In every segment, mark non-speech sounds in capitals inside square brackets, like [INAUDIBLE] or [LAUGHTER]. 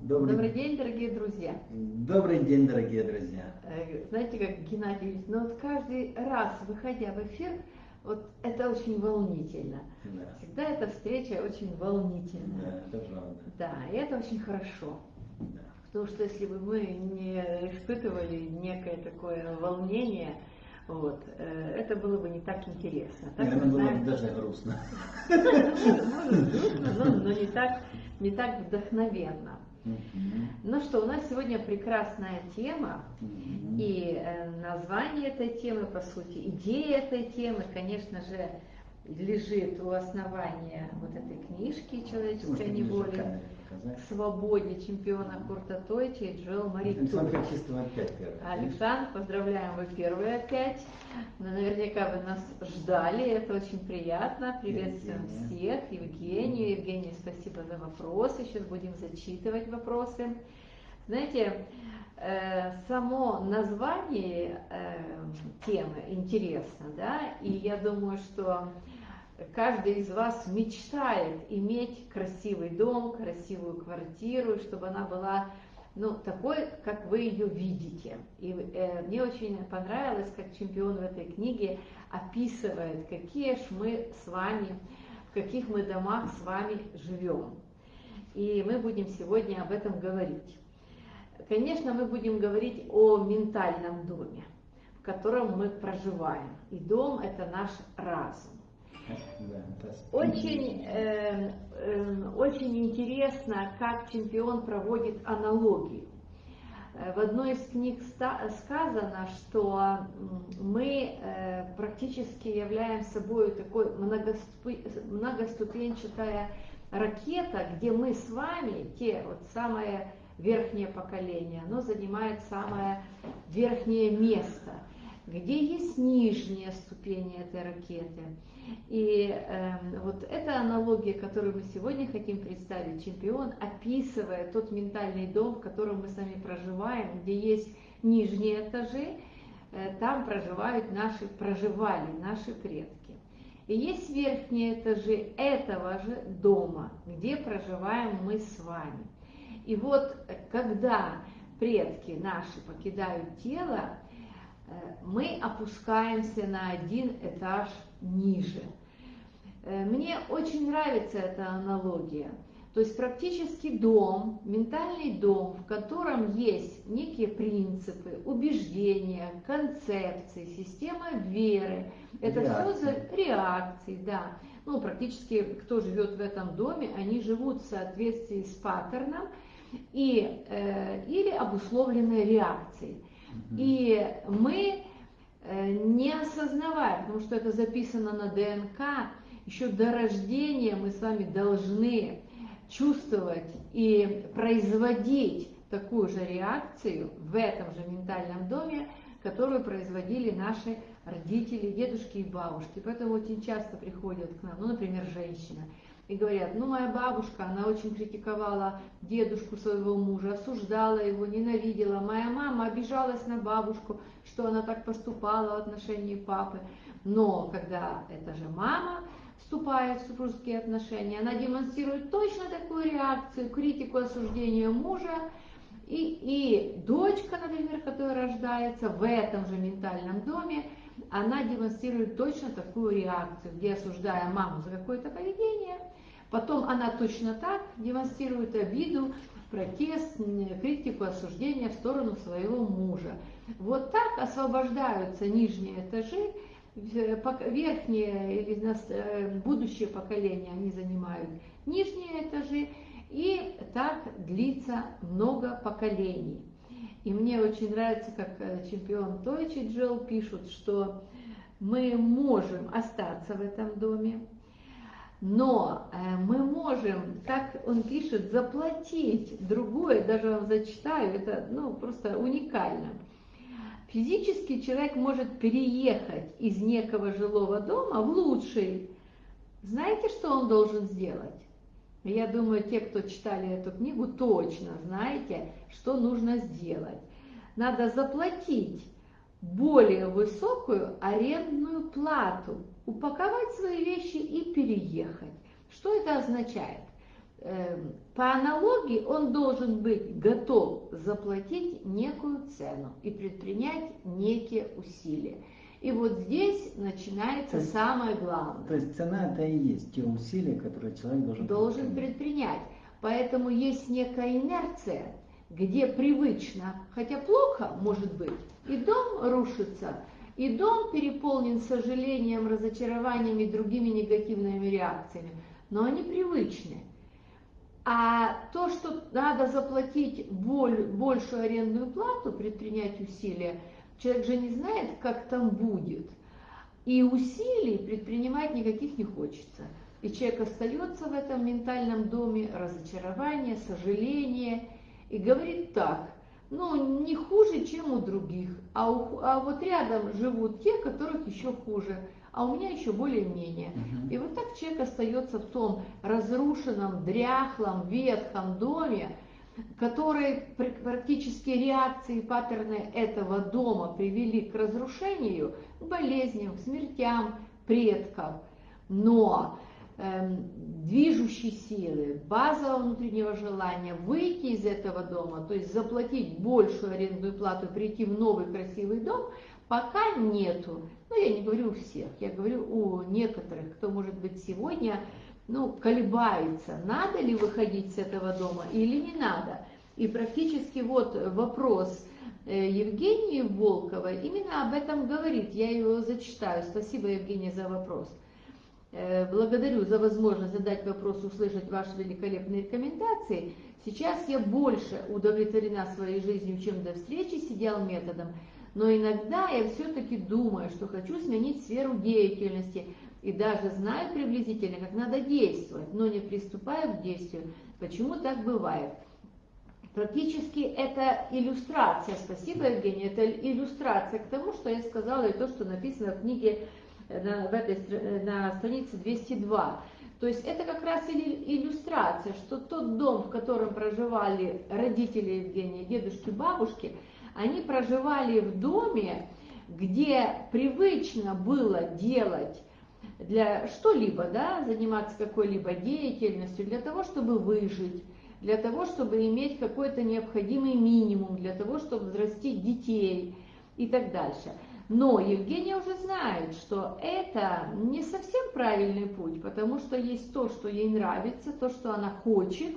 Добрый, Добрый день, дорогие друзья. Добрый день, дорогие друзья. Э, Знаете, как Геннадий говорит, ну вот каждый раз, выходя в эфир, вот это очень волнительно. Да, Всегда эта встреча очень волнительная. да, это правда. Да, и это очень хорошо. Да. Потому что если бы мы не испытывали некое такое волнение, вот, э, это было бы не так интересно. Так Наверное, было знаем- бы даже грустно. [LAUGHS] Может, грустно, но, но не, так, не так вдохновенно. Мгм. Ну что, у нас сегодня прекрасная тема, и э, название этой темы, по сути, идея этой темы, конечно же, лежит у основания вот этой книжки «Человеческая неволя» показать? свободе чемпиона Курта Тойча и Джоэл Мари Александр Тур. Чистого опять первый. Александр, поздравляем, вы первые опять. Но наверняка вы нас ждали, это очень приятно. Приветствуем Евгения. всех. Евгению. Евгений, спасибо за вопросы. Сейчас будем зачитывать вопросы. Знаете, э, само название э, темы интересно, да, и я думаю, что каждый из вас мечтает иметь красивый дом, красивую квартиру, чтобы она была ну, такой, как вы ее видите. И э, мне очень понравилось, как чемпион в этой книге описывает, какие ж мы с вами, в каких мы домах с вами живем. И мы будем сегодня об этом говорить. Конечно, мы будем говорить о ментальном доме, в котором мы проживаем. И дом – это наш разум. Очень, э, э, очень интересно, как чемпион проводит аналогию. Э, В одной из книг сказано, что мы э, практически являем собой такой многоступенчатая ракета, где мы с вами, те вот самое верхнее поколение, оно занимает самое верхнее место, где есть нижние ступени этой ракеты. И эм, вот эта аналогия, которую мы сегодня хотим представить, чемпион описывает тот ментальный дом, в котором мы с вами проживаем, где есть нижние этажи, э, там проживают наши, проживали наши предки. И есть верхние этажи этого же дома, где проживаем мы с вами. И вот э, когда предки наши покидают тело, э, мы опускаемся на один этаж ниже. Э, Мне очень нравится эта аналогия. То есть практически дом, ментальный дом, в котором есть некие принципы, убеждения, концепции, система веры. Это все за Реакции. реакции, да. Ну, практически кто живет в этом доме, они живут в соответствии с паттерном и, э, или обусловленной реакцией. И мы, э, не осознавая, потому что это записано на ДНК, еще до рождения мы с вами должны чувствовать и производить такую же реакцию в этом же ментальном доме, которую производили наши родители, дедушки и бабушки. Поэтому очень часто приходят к нам, ну, например, женщина, и говорят, ну, моя бабушка, она очень критиковала дедушку своего мужа, осуждала его, ненавидела. Моя мама обижалась на бабушку, что она так поступала в отношении папы. Но когда эта же мама вступает в супружеские отношения, она демонстрирует точно такую реакцию, критику, осуждение мужа, и, и дочка, например, которая рождается в этом же ментальном доме, она демонстрирует точно такую реакцию, где осуждая маму за какое-то поведение, потом она точно так демонстрирует обиду, протест, критику, осуждение в сторону своего мужа. Вот так освобождаются нижние этажи, пок- верхние или э, будущее поколение они занимают нижние этажи, и так длится много поколений. И мне очень нравится, как э, чемпион Тойч и Джел пишут, что мы можем остаться в этом доме, но э, мы можем, как он пишет, заплатить другое, даже вам зачитаю, это ну, просто уникально. Физически человек может переехать из некого жилого дома в лучший. Знаете, что он должен сделать? Я думаю, те, кто читали эту книгу, точно знаете, что нужно сделать. Надо заплатить более высокую арендную плату, упаковать свои вещи и переехать. Что это означает? Эм, по аналогии он должен быть готов заплатить некую цену и предпринять некие усилия. И вот здесь начинается То есть- самое главное. То есть цена это и есть те усилия, которые человек должен должен предпринять. предпринять. Поэтому есть некая инерция, где привычно, хотя плохо может быть, и дом рушится, и дом переполнен сожалением, разочарованием и другими негативными реакциями, но они привычны. А то, что надо заплатить боль- большую арендную плату, предпринять усилия, человек же не знает, как там будет. И усилий предпринимать никаких не хочется. И человек остается в этом ментальном доме, разочарование, сожаление, и говорит так, ну, не хуже, чем у других, а, у- а вот рядом живут те, которых еще хуже, а у меня еще более-менее. Мгм. И вот так человек остается в том разрушенном, дряхлом, ветхом доме, который пр- практически реакции паттерны этого дома привели к разрушению, к болезням, к смертям предков. Но движущей силы, базового внутреннего желания выйти из этого дома, то есть заплатить большую арендную плату, прийти в новый красивый дом, пока нету. Ну, я не говорю у всех, я говорю у некоторых, кто, может быть, сегодня ну, колебается, надо ли выходить с этого дома или не надо. И практически вот вопрос э, Евгении Волковой именно об этом говорит. Я его зачитаю. Спасибо, Евгения, за вопрос. Э, Благодарю за возможность задать вопрос, услышать ваши великолепные рекомендации. Сейчас я больше удовлетворена своей жизнью, чем до встречи с идеал методом, но иногда я все-таки думаю, что хочу сменить сферу деятельности и даже знаю приблизительно, как надо действовать, но не приступаю к действию. Почему так бывает? Практически это иллюстрация, спасибо, Евгений, это иллюстрация к тому, что я сказала, и то, что написано в книге на, в этой, на странице 202. То есть это как раз иллюстрация, что тот дом, в котором проживали родители Евгения, дедушки, бабушки, они проживали в доме, где привычно было делать для что-либо, да, заниматься какой-либо деятельностью для того, чтобы выжить, для того, чтобы иметь какой-то необходимый минимум, для того, чтобы взрастить детей и так дальше. Но Евгения уже знает, что это не совсем правильный путь, потому что есть то, что ей нравится, то, что она хочет,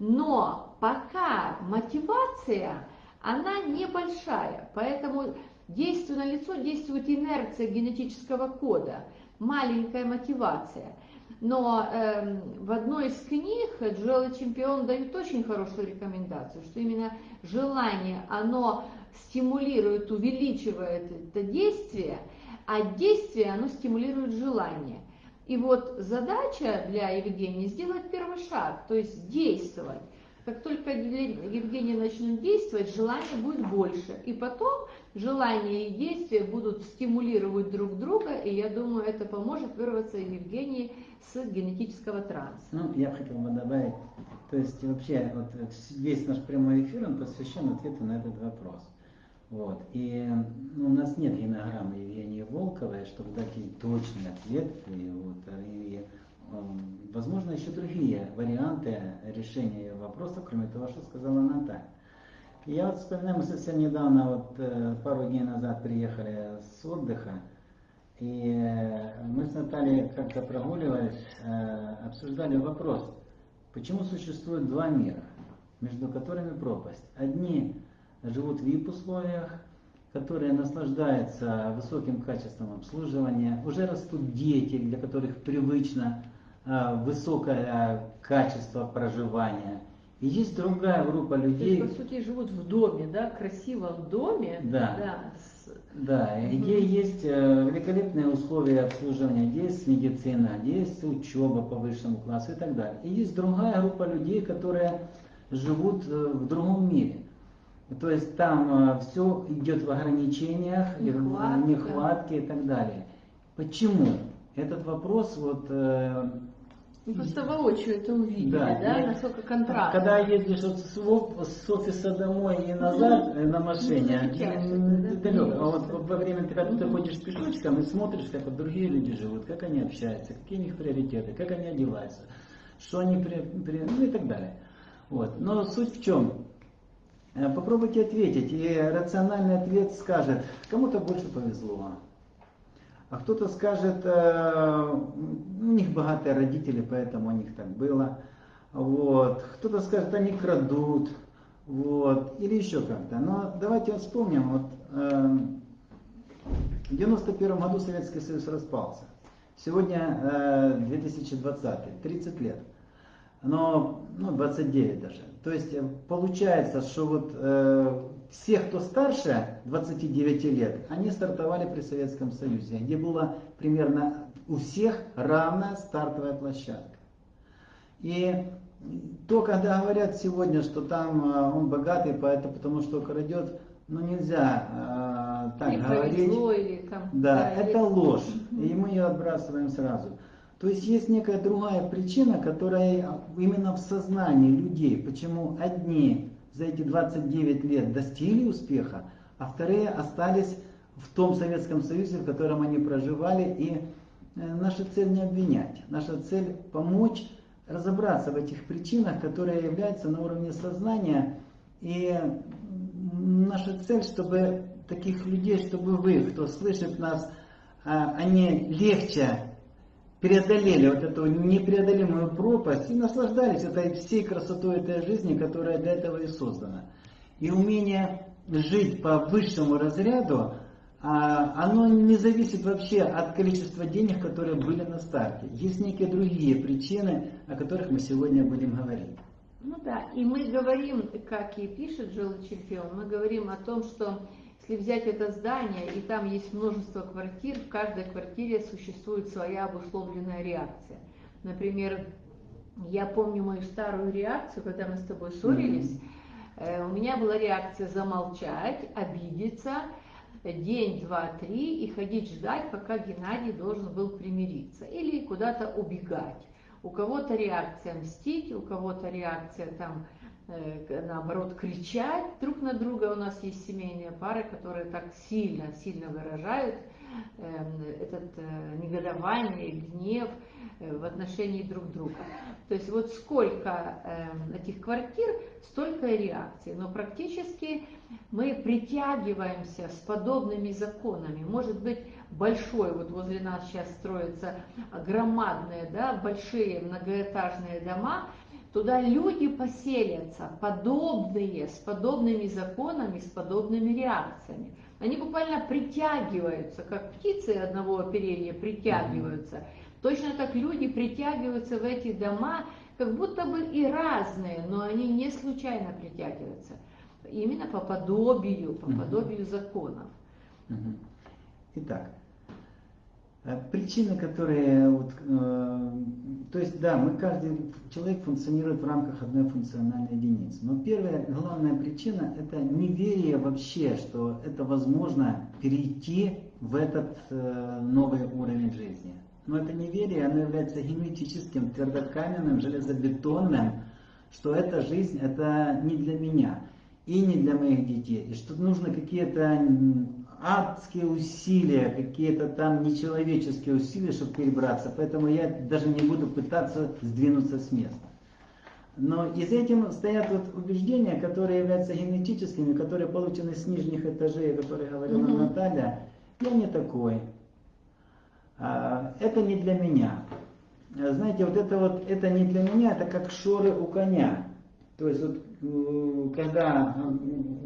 но пока мотивация, она небольшая, поэтому действует на лицо, действует инерция генетического кода, маленькая мотивация. Но эм, в одной из книг Джоэл Чемпион дают очень хорошую рекомендацию, что именно желание, оно стимулирует, увеличивает это действие, а действие, оно стимулирует желание. И вот задача для Евгении сделать первый шаг, то есть действовать. Как только Евгения начнет действовать, желание будет больше. И потом желание и действия будут стимулировать друг друга, и я думаю, это поможет вырваться Евгении с генетического транса. Ну, я хотел бы добавить, то есть вообще вот весь наш прямой эфир, он посвящен ответу на этот вопрос. Вот. И ну, у нас нет генограммы Евгении Волковой, чтобы дать ей точный ответ. И, вот, и, эм, возможно, еще другие варианты решения вопроса, кроме того, что сказала Наталья. Я вот вспоминаю, мы совсем недавно, вот э, пару дней назад приехали с отдыха, и э, мы с Натальей как-то прогуливаясь, э, обсуждали вопрос, почему существует два мира, между которыми пропасть. Одни живут в VIP-условиях, которые наслаждаются высоким качеством обслуживания, уже растут дети, для которых привычно высокое качество проживания. И есть другая группа То людей, есть, по сути, живут в доме, да, красивом доме. Да. Да, и Мгм. где есть э, великолепные условия обслуживания, где есть медицина, где есть учеба по высшему классу и так далее. И есть другая группа людей, которые живут э, в другом мире. То есть там все идет в ограничениях, и в Нехватка. нехватке и так далее. Почему? Этот вопрос вот э, Мы просто воочию это увидели, Да, да, и- насколько контраст. Когда ездишь вот с, с офиса домой и назад э, на машине, Ну, затягивает, м, да? далеко. А вот во время, когда ты ходишь пешочком и смотришь, как вот другие люди живут, как они общаются, какие у них приоритеты, как они одеваются, что они при, при- ну и так далее. Вот. Но суть в чем? Э, попробуйте ответить, и рациональный ответ скажет, кому-то больше повезло, а кто-то скажет, э, у них богатые родители, поэтому у них так было. Вот. Кто-то скажет, они крадут. Вот. Или еще как-то. Но давайте вспомним. Вот, э, в 91 году Советский Союз распался. Сегодня э, 2020, 30 лет. Но, ну, 29 даже. То есть э, получается, что вот э, все, кто старше 29 лет, они стартовали при Советском Союзе, где была примерно у всех равная стартовая площадка. И то, когда говорят сегодня, что там э, он богатый, поэтому, потому что крадет, ну нельзя э, так или говорить. Или там, да, да, это ложь, и мы ее отбрасываем сразу. То есть есть некая другая причина, которая именно в сознании людей, почему одни за эти 29 лет достигли успеха, а вторые остались в том Советском Союзе, в котором они проживали. И э, наша цель не обвинять, наша цель помочь разобраться в этих причинах, которые являются на уровне сознания. И наша цель, чтобы таких людей, чтобы вы, кто слышит нас, а, они легче преодолели вот эту непреодолимую пропасть и наслаждались этой всей красотой этой жизни, которая для этого и создана. И умение жить по высшему разряду, а, оно не зависит вообще от количества денег, которые были на старте. Есть некие другие причины, о которых мы сегодня будем говорить. Ну да, и мы говорим, как и пишет Джилл Чемпион, мы говорим о том, что если взять это здание, и там есть множество квартир, в каждой квартире существует своя обусловленная реакция. Например, я помню мою старую реакцию, когда мы с тобой ссорились. Mm-hmm. У меня была реакция замолчать, обидеться, день, два, три и ходить ждать, пока Геннадий должен был примириться или куда-то убегать. У кого-то реакция мстить, у кого-то реакция там наоборот, кричать друг на друга. У нас есть семейные пары, которые так сильно, сильно выражают эм, этот э, негодование, гнев э, в отношении друг друга. То есть вот сколько эм, этих квартир, столько реакций. Но практически мы притягиваемся с подобными законами. Может быть, большой, вот возле нас сейчас строятся громадные, да, большие многоэтажные дома, Туда люди поселятся, подобные, с подобными законами, с подобными реакциями. Они буквально притягиваются, как птицы одного оперения притягиваются. Точно так люди притягиваются в эти дома, как будто бы и разные, но они не случайно притягиваются. Именно по подобию, по подобию законов. Итак, причины, которые, вот, э, то есть, да, мы каждый человек функционирует в рамках одной функциональной единицы. Но первая, главная причина – это неверие вообще, что это возможно перейти в этот э, новый уровень жизни. Но это неверие, оно является генетическим, твердокаменным, железобетонным, что эта жизнь – это не для меня и не для моих детей. И что нужно какие-то адские усилия, какие-то там нечеловеческие усилия, чтобы перебраться. Поэтому я даже не буду пытаться сдвинуться с места. Но и за этим стоят вот убеждения, которые являются генетическими, которые получены с нижних этажей, о которых говорила угу. Наталья. Я не такой. А, это не для меня. Знаете, вот это вот, это не для меня, это как шоры у коня. То есть вот когда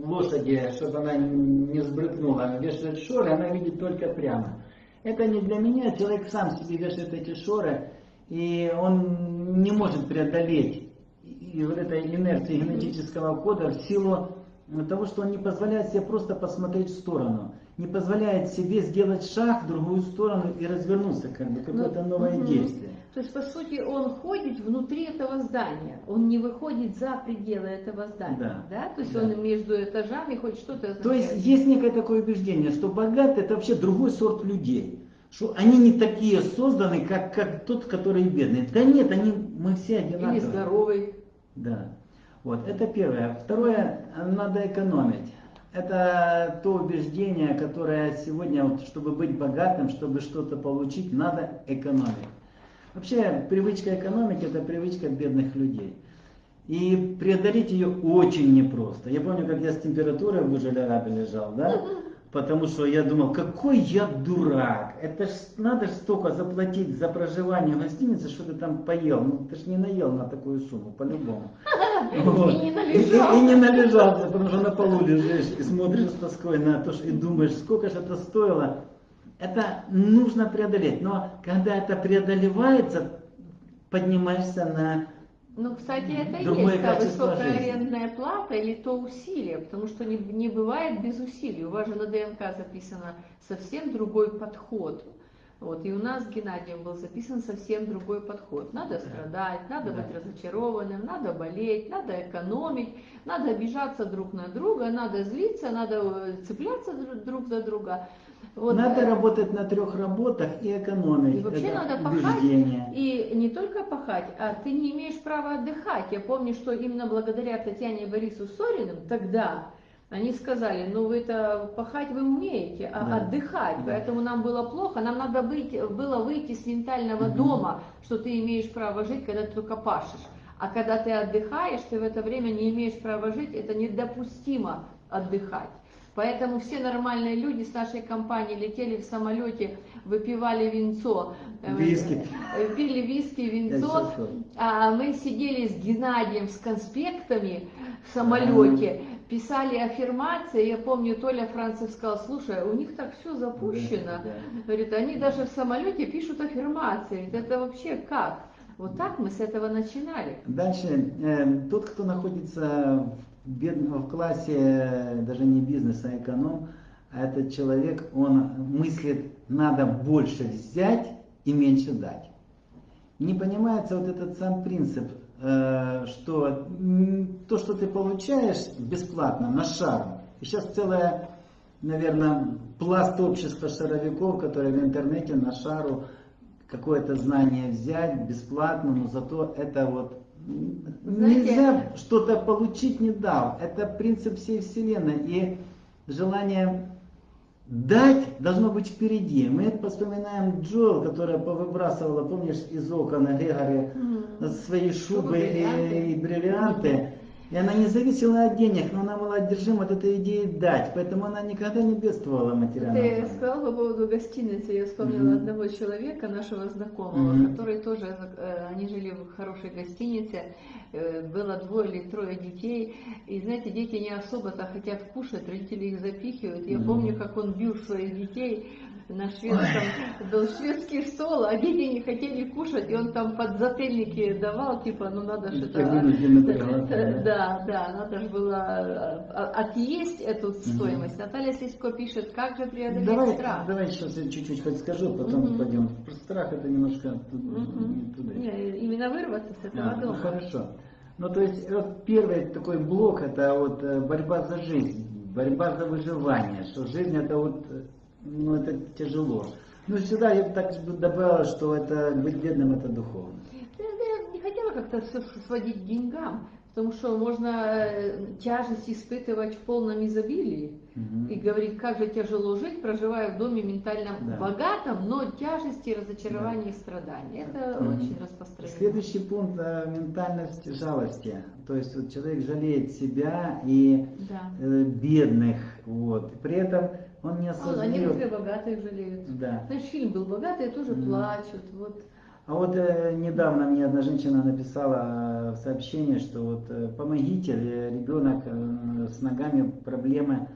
лошади, чтобы она не сбрыкнула, вешает шоры, она видит только прямо. Это не для меня, человек сам себе вешает эти шоры, и он не может преодолеть и вот этой инерции генетического кода в силу того, что он не позволяет себе просто посмотреть в сторону, не позволяет себе сделать шаг в другую сторону и развернуться, как бы какое-то ну, новое угу. действие. То есть, по сути, он ходит внутри этого здания, он не выходит за пределы этого здания, да? да? То есть да. он между этажами хоть что-то То есть есть некое такое убеждение, что богатый это вообще другой сорт людей. Что они не такие созданы, как, как тот, который бедный. Да нет, они, мы все одинаковые. Или здоровый. Да. Вот, это первое. Второе, надо экономить. Это то убеждение, которое сегодня, вот, чтобы быть богатым, чтобы что-то получить, надо экономить. Вообще, привычка экономики – это привычка бедных людей. И преодолеть ее очень непросто. Я помню, как я с температурой в Бужелярабе лежал, да? [LAUGHS] Потому что я думал, какой я дурак. Это ж надо ж столько заплатить за проживание в гостинице, что ты там поел. Ну ты ж не наел на такую сумму, по-любому. [LAUGHS] Вот. И не И, и- належался. и не належался, потому что на полу лежишь и смотришь с тоской на то, что- и думаешь, сколько же это стоило. Это нужно преодолеть. Но когда это преодолевается, поднимаешься на... Ну, кстати, это Другое есть та высокая жизни. арендная плата или то усилие, потому что не, не бывает без усилий. У вас же на ДНК записано совсем другой подход. Вот, и у нас с Геннадием был записан совсем другой подход. Надо страдать, надо Да. быть разочарованным, надо болеть, надо экономить, надо обижаться друг на друга, надо злиться, надо э, цепляться друг за друга. Вот, Надо работать на трех работах и экономить. И вообще Это надо пахать. И не только пахать, а ты не имеешь права отдыхать. Я помню, что именно благодаря Татьяне и Борису Сориным тогда они сказали, ну вы-то пахать вы умеете, а Да. отдыхать, Да. поэтому нам было плохо, нам надо быть, было выйти с ментального Мгм. дома, что ты имеешь право жить, когда ты только пашешь. А когда ты отдыхаешь, ты в это время не имеешь права жить, это недопустимо отдыхать. Поэтому все нормальные люди с нашей компании летели в самолете, выпивали винцо, э, Виски. э, пили виски, винцо, а мы сидели с Геннадием с конспектами в самолете, писали аффирмации. Я помню, Толя Францев сказал, слушай, у них так все запущено. Говорит, они даже в самолете пишут аффирмации. Это вообще как? Вот так мы с этого начинали. Дальше, э, тот, кто находится в, в классе э, даже не бизнеса, а эконом, а этот человек, он мыслит, надо больше взять и меньше дать. Не понимается вот этот сам принцип, э, что то, что ты получаешь бесплатно, на шару, сейчас целая, наверное, пласт общества шаровиков, которые в интернете на шару какое-то знание взять бесплатно, но зато это вот Знаете- нельзя что-то получить не дав. Это принцип всей вселенной. И желание дать должно быть впереди. Мы вспоминаем Джоэл, которая повыбрасывала, помнишь, из окон Грегори свои шубы и, и бриллианты. И она не зависела от денег, но она была одержима от этой идеи дать. Поэтому она никогда не бедствовала материально. Ты сказал по поводу гостиницы, я вспомнила Мгм. одного человека, нашего знакомого, Мгм. который тоже, э, они жили в хорошей гостинице, э, было двое или трое детей, и знаете, дети не особо-то хотят кушать, родители их запихивают. Я Мгм. помню, как он бил своих детей на шведском, был шведский стол, а дети не хотели кушать, и он там подзательники давал, типа, ну надо Такие вынужденные приглашения. Да, да, надо же было э, отъесть эту стоимость. Наталья Слизко пишет, как же преодолеть Давай, страх. давай сейчас я чуть-чуть хоть скажу, потом Мгм. пойдем. Просто страх это немножко Мгм. туда. Не, именно вырваться с этого А, ну, дома. хорошо. Ну, то есть, вот первый такой блок, это вот э, борьба за жизнь, борьба за выживание, что жизнь это вот, э, ну, это тяжело. Ну, сюда я бы так добавила, что это быть бедным, это духовно. Я, я не хотела как-то все сводить к деньгам, потому что можно э, тяжесть испытывать в полном изобилии Мгм. и говорить, как же тяжело жить, проживая в доме ментально Да. богатом, но тяжести, разочарования и страданий. Это Мгм. очень распространено. Следующий пункт э, ментальность жалости. То есть вот человек жалеет себя и Да. э, бедных, вот. При этом он не А, а осознает. некоторые богатых жалеют. Да. Знаешь, фильм был «Богатые тоже Мгм. плачут». Вот. А вот э, недавно мне одна женщина написала э, сообщение, что вот э, помогите, э, ребенок э, с ногами проблемы.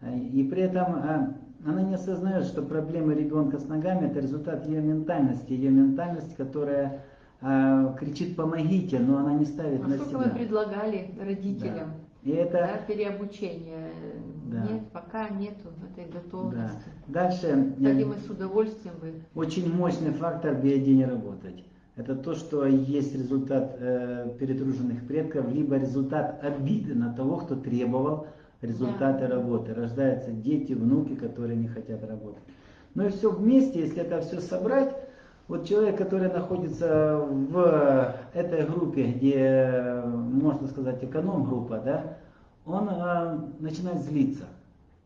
Э, И при этом э, она не осознает, что проблемы ребенка с ногами это результат ее ментальности, ее ментальность, которая э, кричит помогите, но она не ставит А на сколько себя. мы предлагали родителям? И Да, это переобучение. Да. Нет, пока нету этой да. готовности. Дальше э, Кстати, мы с удовольствием бы. Очень мощный фактор не работать. Это то, что есть результат э, перетруженных предков, либо результат обиды на того, кто требовал результаты работы. Рождаются дети, внуки, которые не хотят работать. Ну и все вместе, если это все собрать, вот человек, который находится в этой группе, где, можно сказать, эконом-группа, да, он э, начинает злиться.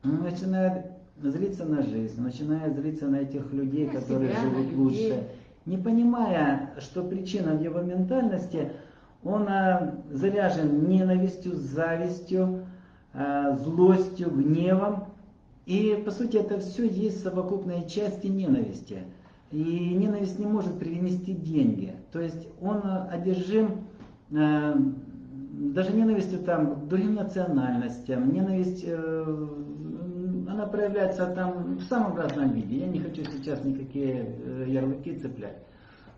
Он начинает злиться на жизнь, начинает злиться на этих людей, На которые себя, живут людей. лучше. Не понимая, что причина в его ментальности, он а, заряжен ненавистью, завистью, а, злостью, гневом. И, по сути, это все есть совокупные части ненависти. И ненависть не может принести деньги. То есть он одержим э, даже ненавистью там, к другим национальностям, ненависть, э, она проявляется там в самом разном виде. Я не хочу сейчас никакие э, ярлыки цеплять.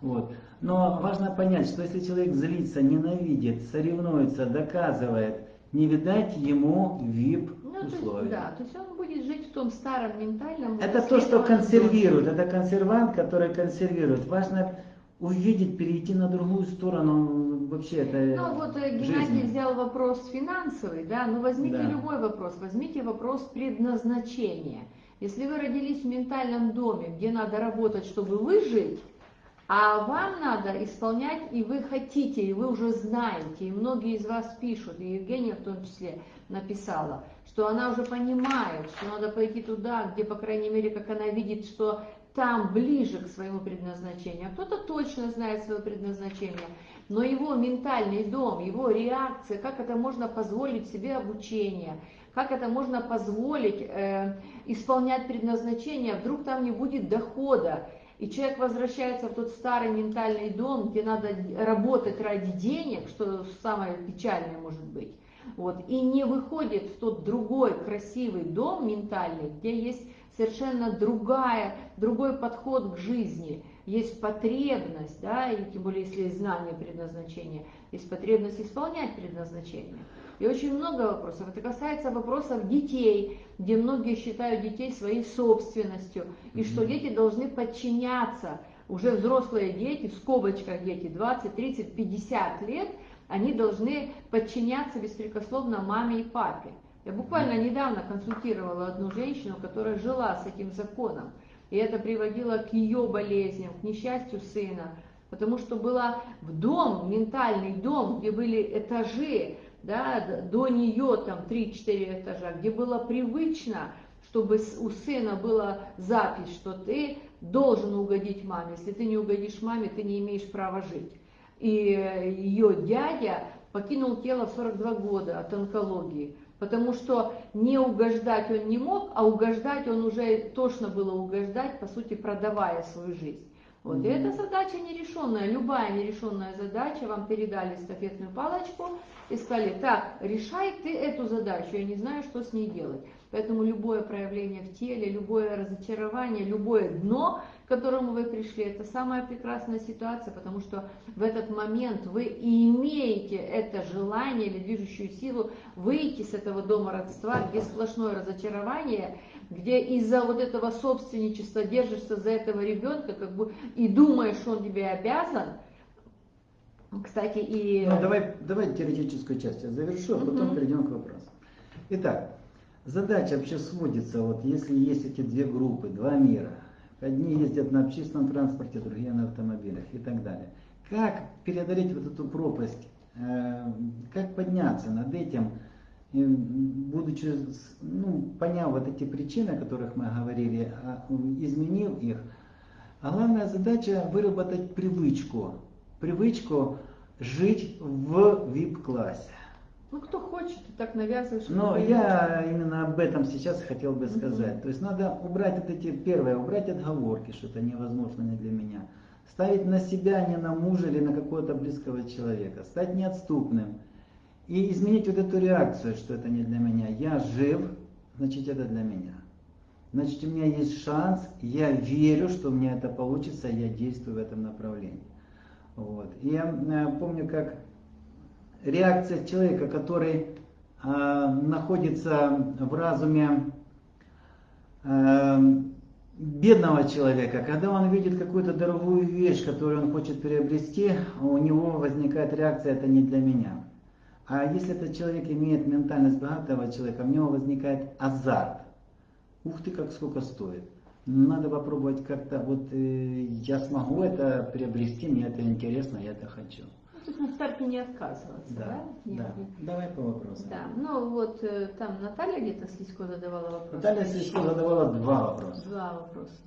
Вот. Но важно понять, что если человек злится, ненавидит, соревнуется, доказывает, не видать ему вип Ну, то есть, условий. да, то есть он будет жить в том старом ментальном... Это то, что консервирует, это консервант, который консервирует. Важно увидеть, перейти на другую сторону вообще это Ну вот э, Геннадий жизни. взял вопрос финансовый, да, ну возьмите Да. любой вопрос, возьмите вопрос предназначения. Если вы родились в ментальном доме, где надо работать, чтобы выжить, а вам надо исполнять, и вы хотите, и вы уже знаете, и многие из вас пишут, и Евгения в том числе написала, что она уже понимает, что надо пойти туда, где, по крайней мере, как она видит, что там ближе к своему предназначению. А кто-то точно знает свое предназначение, но его ментальный дом, его реакция, как это можно позволить себе обучение, как это можно позволить э, исполнять предназначение, вдруг там не будет дохода, и человек возвращается в тот старый ментальный дом, где надо работать ради денег, что самое печальное может быть, вот, и не выходит в тот другой красивый дом ментальный, где есть совершенно другая, другой подход к жизни, есть потребность, да, и тем более если есть знание предназначения, есть потребность исполнять предназначение. И очень много вопросов. Это касается вопросов детей, где многие считают детей своей собственностью, и что дети должны подчиняться. Уже взрослые дети, в скобочках дети, 20, 30, 50 лет, они должны подчиняться беспрекословно маме и папе. Я буквально недавно консультировала одну женщину, которая жила с этим законом. И это приводило к ее болезням, к несчастью сына. Потому что была в дом, ментальный дом, где были этажи, да, до нее там 3-4 этажа, где было привычно, чтобы у сына была запись, что ты должен угодить маме. Если ты не угодишь маме, ты не имеешь права жить. И э, ее дядя покинул тело в 42 года от онкологии, потому что не угождать он не мог, а угождать он уже тошно было угождать, по сути, продавая свою жизнь. Вот. И эта задача нерешенная, любая нерешенная задача, вам передали эстафетную палочку и сказали, так, решай ты эту задачу, я не знаю, что с ней делать. Поэтому любое проявление в теле, любое разочарование, любое дно, к которому вы пришли, это самая прекрасная ситуация, потому что в этот момент вы и имеете это желание или движущую силу выйти с этого дома родства, где сплошное разочарование, где из-за вот этого собственничества держишься за этого ребенка, как бы и думаешь, он тебе обязан. Кстати, и Ну, давай, давай теоретическую часть я завершу, а потом Мгм. перейдем к вопросу. Итак, задача вообще сводится, вот если есть эти две группы, два мира, одни ездят на общественном транспорте, другие на автомобилях и так далее. Как преодолеть вот эту пропасть, э, как подняться над этим, будучи, ну, поняв вот эти причины, о которых мы говорили, а, изменив их, а главная задача выработать привычку, привычку жить в VIP-классе. Ну кто хочет, ты так навязываешь. Но я именно об этом сейчас хотел бы сказать. То есть надо убрать вот эти, первое, убрать отговорки, что это невозможно не для меня. Ставить на себя, не на мужа или на какого-то близкого человека. Стать неотступным. И изменить вот эту реакцию, что это не для меня. Я жив, значит это для меня. Значит у меня есть шанс, я верю, что у меня это получится, я действую в этом направлении. Вот. И я э, помню, как реакция человека, который э, находится в разуме э, бедного человека, когда он видит какую-то дорогую вещь, которую он хочет приобрести, у него возникает реакция «это не для меня». А если этот человек имеет ментальность богатого человека, у него возникает азарт. Ух ты, как сколько стоит. Надо попробовать как-то, вот э, я смогу это приобрести, мне это интересно, я это хочу. Есть на старте не отказываться, да? Да, Нет, да. Давай по вопросам. Да, ну вот э, там Наталья где-то Слизко задавала вопрос. Наталья Сычко задавала два вопроса. Два вопроса.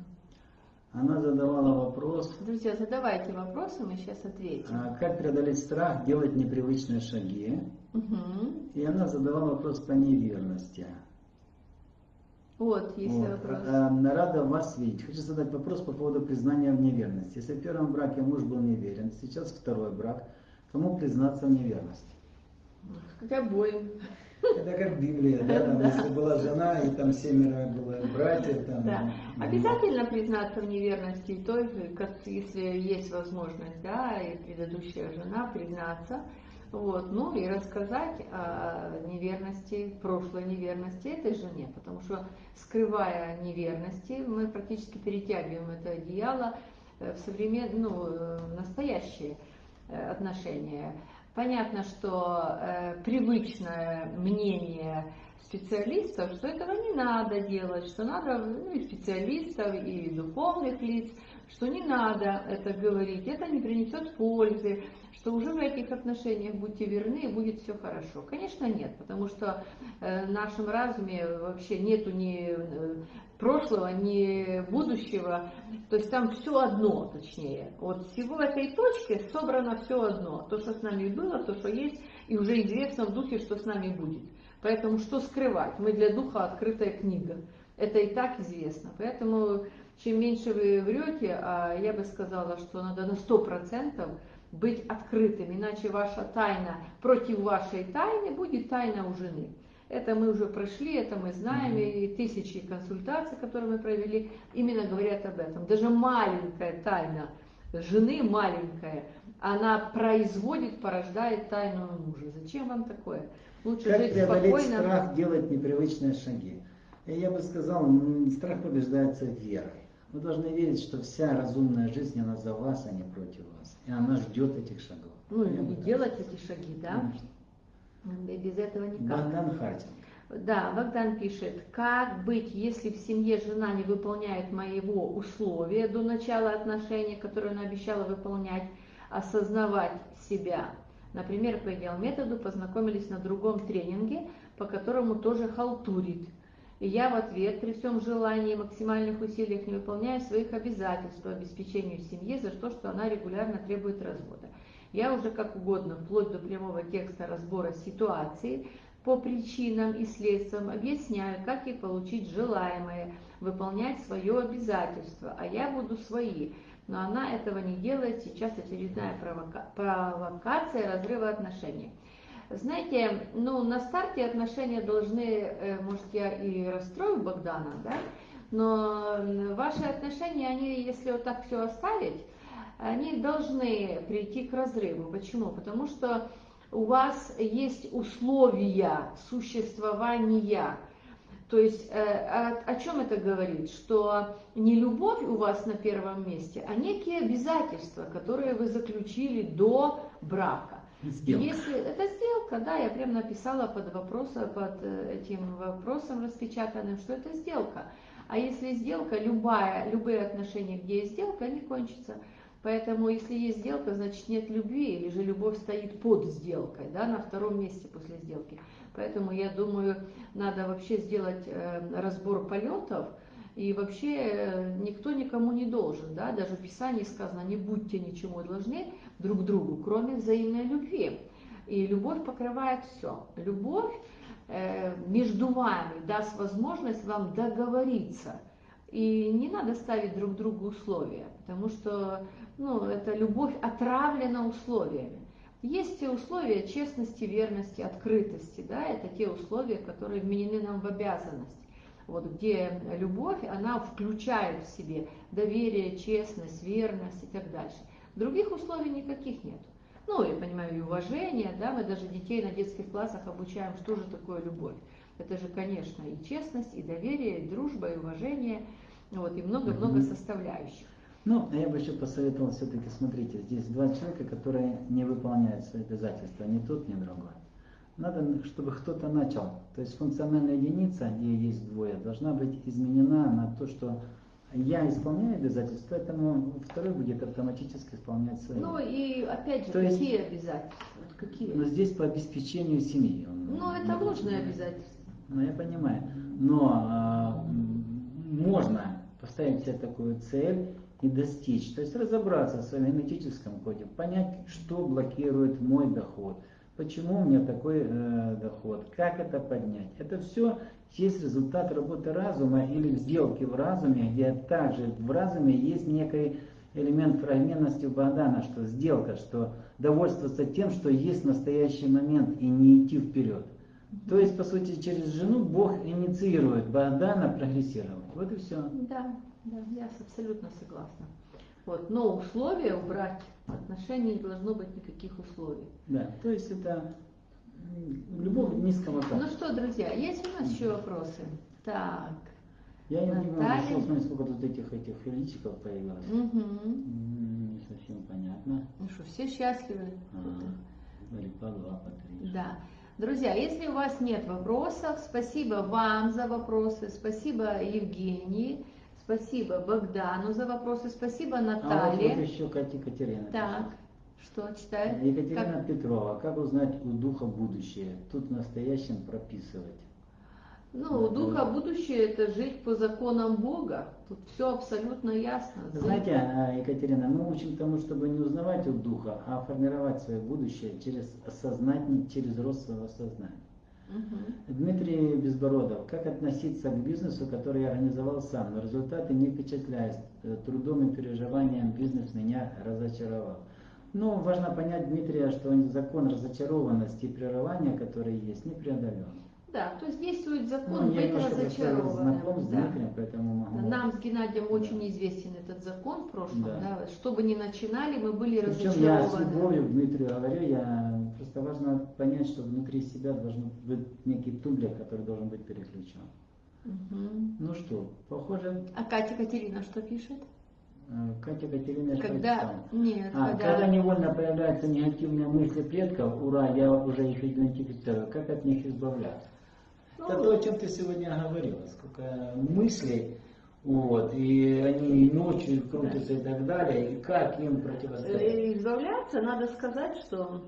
Она задавала вопрос, Друзья, задавайте вопросы, мы сейчас ответим. а, как преодолеть страх, делать непривычные шаги. Мгм. И она задавала вопрос по неверности. Вот, есть Вот. вопрос. А, Рада вас видеть. Хочу задать вопрос по поводу признания в неверности. Если в первом браке муж был неверен, сейчас второй брак, кому признаться в неверности? Как обоим. Это как Библия, да, там, если была жена, и там семеро было братьев, там. Да. ну, Обязательно признаться в неверности той, как, если есть возможность, да, и предыдущая жена признаться, вот, ну и рассказать о неверности, прошлой неверности этой жене, потому что скрывая неверности, мы практически перетягиваем это одеяло э, в современ, ну, э, настоящие э, отношения. Понятно, что э, привычное мнение специалистов, что этого не надо делать, что надо, ну, и специалистов, и духовных лиц, что не надо это говорить, это не принесет пользы, что уже в этих отношениях будьте верны и будет все хорошо. Конечно, нет, потому что э, в нашем разуме вообще нету ни э, прошлого, ни будущего, то есть там все одно, точнее. Вот всего этой точке собрано все одно. То, что с нами было, то, что есть, и уже известно в духе, что с нами будет. Поэтому что скрывать? Мы для духа открытая книга. Это и так известно. Поэтому чем меньше вы врете, а я бы сказала, что надо на 100% быть открытым, иначе ваша тайна против вашей тайны будет тайна у жены. Это мы уже прошли, это мы знаем, и тысячи консультаций, которые мы провели, именно говорят об этом. Даже маленькая тайна жены, маленькая, она производит, порождает тайну мужа. Зачем вам такое? Лучше Как жить преодолеть спокойно. страх, делать непривычные шаги? Я бы сказал, страх побеждается верой. Вы должны верить, что вся разумная жизнь, она за вас, а не против вас. И она ждет этих шагов. Ну Я и делать сказал. эти шаги, да? Конечно. Без этого никак. Богдан Хартинг. Да, Богдан пишет, как быть, если в семье жена не выполняет моего условия до начала отношений, которые она обещала выполнять, осознавать себя. Например, по идеал-методу познакомились на другом тренинге, по которому тоже халтурит. И я в ответ при всем желании и максимальных усилиях не выполняю своих обязательств по обеспечению семьи за то, что она регулярно требует развода. Я уже как угодно, вплоть до прямого текста разбора ситуации, по причинам и следствиям объясняю, как ей получить желаемое, выполнять свое обязательство, а я буду свои. Но она этого не делает, сейчас очередная провока- провокация разрыва отношений. Знаете, ну на старте отношения должны, э, может я и расстрою Богдана, да, но ваши отношения, они, если вот так все оставить, они должны прийти к разрыву. Почему? Потому что у вас есть условия существования. То есть э, о, о чем это говорит? Что не любовь у вас на первом месте, а некие обязательства, которые вы заключили до брака. Сделка. Если это сделка, да, я прям написала под вопросом, под э, этим вопросом распечатанным, что это сделка. А если сделка, любая, любые отношения, где есть сделка, они кончатся. Поэтому, если есть сделка, значит нет любви, или же любовь стоит под сделкой, да, на втором месте после сделки. Поэтому я думаю, надо вообще сделать э, разбор полетов, и вообще э, никто никому не должен, да, даже в Писании сказано, не будьте ничему должны друг другу, кроме взаимной любви. И любовь покрывает все. Любовь э, между вами даст возможность вам договориться. И не надо ставить друг другу условия, потому что ну, эта любовь отравлена условиями. Есть те условия честности, верности, открытости, да, это те условия, которые вменены нам в обязанность. Вот где любовь, она включает в себе доверие, честность, верность и так дальше. Других условий никаких нет. Ну, я понимаю, и уважение, да, мы даже детей на детских классах обучаем, что же такое любовь. Это же, конечно, и честность, и доверие, и дружба, и уважение, вот, и много-много Мгм. составляющих. Ну, а я бы еще посоветовал все-таки, смотрите, здесь два человека, которые не выполняют свои обязательства, ни тот, ни другой. Надо, чтобы кто-то начал. То есть функциональная единица, где есть двое, должна быть изменена на то, что я исполняю обязательства, поэтому второй будет автоматически исполнять свои. Ну и опять же, То есть- какие обязательства? Вот какие? Но здесь по обеспечению семьи. Ну, это выполняет. обязательства. Ну, я понимаю. Но м, можно поставить себе такую цель и достичь. То есть разобраться в своем генетическом коде, понять, что блокирует мой доход, почему у меня такой э, доход, как это поднять. Это все есть результат работы разума или сделки в разуме, где также в разуме есть некий элемент фрагментности у Богдана, что сделка, что довольствоваться тем, что есть настоящий момент и не идти вперед. То есть, по сути, через жену Бог инициирует Богдана прогрессировать. Вот и все. Да, да, я абсолютно согласна. Вот, но условия убрать отношений не должно быть никаких условий. Да, то есть это любовь низкого качества. Ну что, друзья, есть у нас еще вопросы? Так. Я не понимаю, решил смотреть, сколько тут этих этих личиков появилось. Угу. Не совсем понятно. Ну что, все счастливы? А, по два, по три. Да. Друзья, если у вас нет вопросов, спасибо вам за вопросы, спасибо Евгении, спасибо Богдану за вопросы, спасибо Наталье. А вот еще Катя Катерина. Так, что читает? Екатерина как... Петрова. Как узнать у духа будущее? Тут в настоящем прописывать. Ну, у духа будущее это жить по законам Бога. Тут все абсолютно ясно. Знаете, а, Екатерина, мы учим тому, чтобы не узнавать у духа, а формировать свое будущее через осознание, через рост своего сознания. Угу. Дмитрий Безбородов. Как относиться к бизнесу, который я организовал сам, но результаты не впечатляют. Э, трудом и переживанием бизнес меня разочаровал. Ну, важно понять Дмитрия, что закон разочарованности и прерывания, который есть, не преодолен. Да, то есть действует закон ну, быть разочарованным. Дмитрием, да. поэтому могу... Нам с Геннадием да. очень известен этот закон в прошлом. Да. Да. Что бы ни начинали, мы были Причем разочарованы. я с любовью Дмитрию говорю, я просто важно понять, что внутри себя должен быть некий тумблер, который должен быть переключен. Угу. Ну что, похоже... А Катя Катерина что пишет? Э, Катя Катерина Когда, нет, а, когда... когда невольно появляются негативные мысли предков, ура, я уже их идентифицирую, как от них избавляться? Это то, о чем ты сегодня говорила, сколько мыслей, вот, и они ночью крутятся и так далее, и как им противостоять? Э, избавляться, надо сказать, что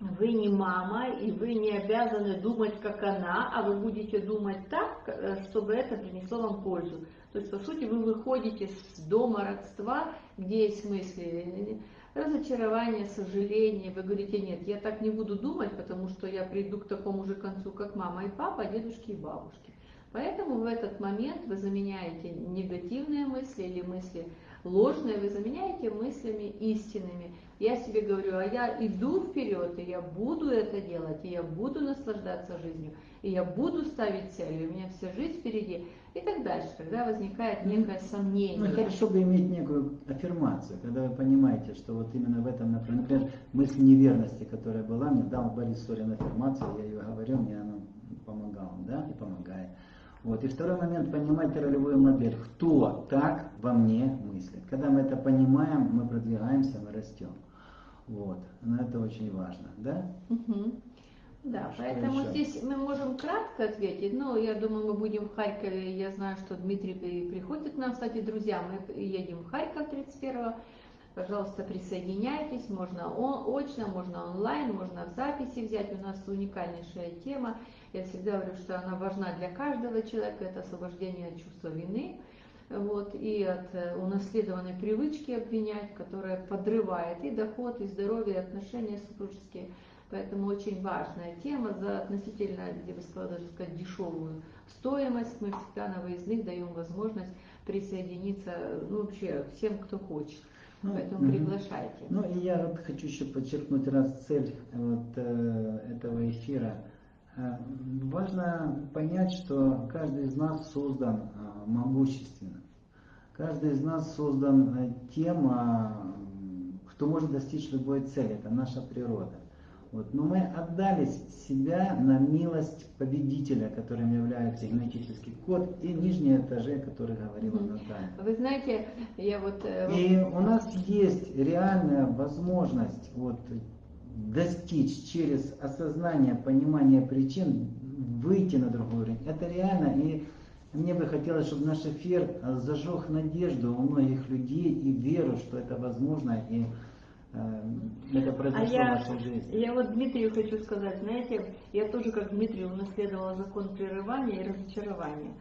вы не мама, и вы не обязаны думать, как она, а вы будете думать так, э, чтобы это принесло вам пользу. То есть, по сути, вы выходите с дома родства, где есть мысли разочарование, сожаление. Вы говорите, нет, я так не буду думать, потому что я приду к такому же концу, как мама и папа, дедушки и бабушки. Поэтому в этот момент вы заменяете негативные мысли или мысли ложные, вы заменяете мыслями истинными. Я себе говорю, а я иду вперед, и я буду это делать, и я буду наслаждаться жизнью, и я буду ставить цели, у меня вся жизнь впереди и так дальше, когда возникает некое сомнение. Ну, хорошо бы иметь некую аффирмацию, когда вы понимаете, что вот именно в этом направлении, например, мысль неверности, которая была, мне дал Борис Сорин аффирмацию, я ее говорю, мне она помогала, да, и помогает. Вот. И второй момент, понимать ролевую модель. Кто так во мне мыслит? Когда мы это понимаем, мы продвигаемся, мы растем. Вот. Но это очень важно, да? Угу. Да, что поэтому еще? здесь мы можем кратко ответить, но я думаю, мы будем в Харькове, я знаю, что Дмитрий приходит к нам, кстати, друзья, мы едем в Харьков 31 Пожалуйста, присоединяйтесь, можно очно, можно онлайн, можно в записи взять, у нас уникальнейшая тема, я всегда говорю, что она важна для каждого человека, это освобождение от чувства вины, вот, и от э, унаследованной привычки обвинять, которая подрывает и доход, и здоровье, и отношения супружеские. Поэтому очень важная тема за относительно, я бы сказала, даже сказать, дешевую стоимость. Мы всегда на выездных даем возможность присоединиться ну, вообще всем, кто хочет. Ну, Поэтому угу. приглашайте. Ну и я вот хочу еще подчеркнуть раз цель вот, э, этого эфира. Э, важно понять, что каждый из нас создан э, могущественно. Каждый из нас создан э, тем, кто может достичь любой цели. Это наша природа. Вот. Но мы отдали себя на милость победителя, которым является генетический код, и нижние этажи, о которых говорила Наталья. Вы знаете, я вот... Э, и у нас есть реальная возможность вот, достичь через осознание, понимание причин, выйти на другой уровень. Это реально, и мне бы хотелось, чтобы наш эфир зажег надежду у многих людей и веру, что это возможно, и э, это А произошло в я, вашей жизни. я вот Дмитрию хочу сказать, знаете, я тоже как Дмитрий унаследовала закон прерывания и разочарования.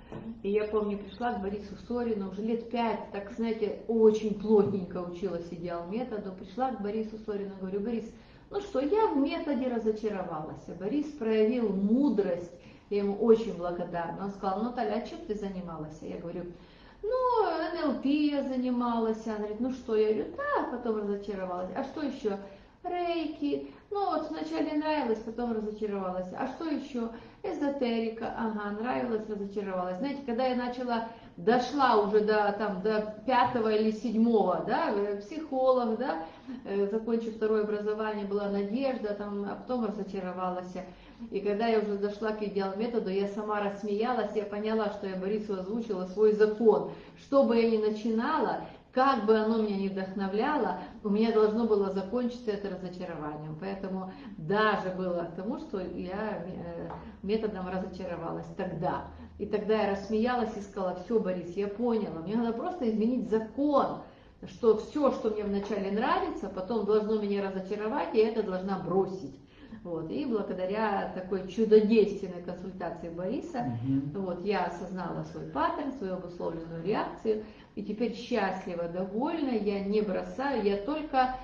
И я помню, пришла к Борису Сорину, уже лет пять, так, знаете, очень плотненько училась идеал методу, пришла к Борису Сорину, говорю, Борис, ну что, я в методе разочаровалась. А Борис проявил мудрость, я ему очень благодарна. Он сказал, Наталья, а чем ты занималась? Я говорю, ну, НЛП я занималась. Она говорит, ну что? Я говорю, да, потом разочаровалась. А что еще? Рейки. Ну вот вначале нравилось, потом разочаровалась. А что еще? Эзотерика. Ага, нравилось, разочаровалась. Знаете, когда я начала, дошла уже до, там, до пятого или седьмого, да, э, психолог, да, э, закончив второе образование, была надежда, там, а потом разочаровалась. И когда я уже дошла к идеал методу, я сама рассмеялась, я поняла, что я Борису озвучила свой закон. Что бы я ни начинала, как бы оно меня не вдохновляло, у меня должно было закончиться это разочарованием. Поэтому даже было тому, что я э, методом разочаровалась тогда. И тогда я рассмеялась и сказала, все, Борис, я поняла, мне надо просто изменить закон, что все, что мне вначале нравится, потом должно меня разочаровать, и это должна бросить. Вот. И благодаря такой чудодейственной консультации Бориса, Мгм. вот, я осознала свой паттерн, свою обусловленную реакцию, и теперь счастлива, довольна, я не бросаю, я только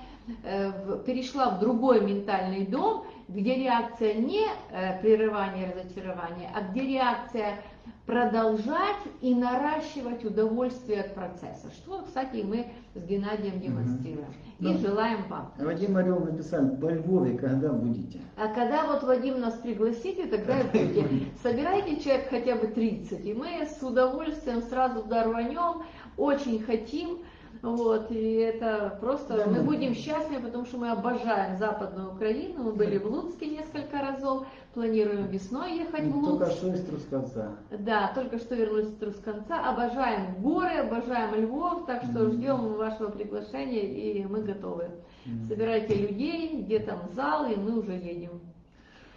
э, перешла в другой ментальный дом, где реакция не э, прерывание разочарования, а где реакция продолжать и наращивать удовольствие от процесса. Что, кстати, мы с Геннадием демонстрируем. И Ну. желаем вам. Вадим Орел написал, во Львове когда будете? А когда вот Вадим нас пригласите, тогда и будете. [LAUGHS] Собирайте человек хотя бы 30, и мы с удовольствием сразу туда рванем, очень хотим. Вот, и это просто, Да, мы будем счастливы, потому что мы обожаем Западную Украину, мы были в Луцке несколько разов, планируем весной ехать в Только Луцк. что из Трускавца. Да, только что вернулись с Трусканца, обожаем горы, обожаем Львов, так что Мгм. ждем вашего приглашения, и мы готовы. Мгм. Собирайте людей, где там зал, и мы уже едем.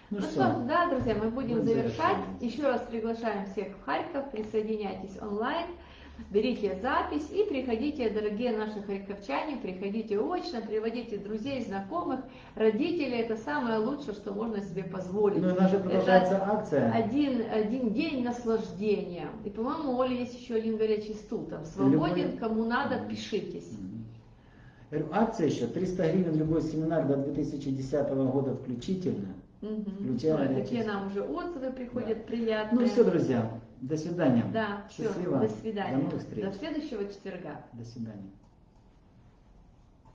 Ну Ну что, что, да, друзья, мы будем мы завершать. завершаем. Еще раз приглашаем всех в Харьков, присоединяйтесь онлайн, берите запись и приходите, дорогие наши харьковчане, приходите очно, приводите друзей, знакомых, родителей. Это самое лучшее, что можно себе позволить. ну и же продолжается Это акция. один, один день наслаждения. И, по-моему, у Оли есть еще один горячий стул. Там свободен, кому надо, пишитесь. Говорю, Акция еще 300 гривен любой семинар до 2010 года включительно. Мгм. Включая Такие стул. нам уже отзывы приходят Да. приятные. Ну все, друзья, до свидания. Да, все, Счастливо. до свидания. До новых встреч. До следующего четверга. До свидания.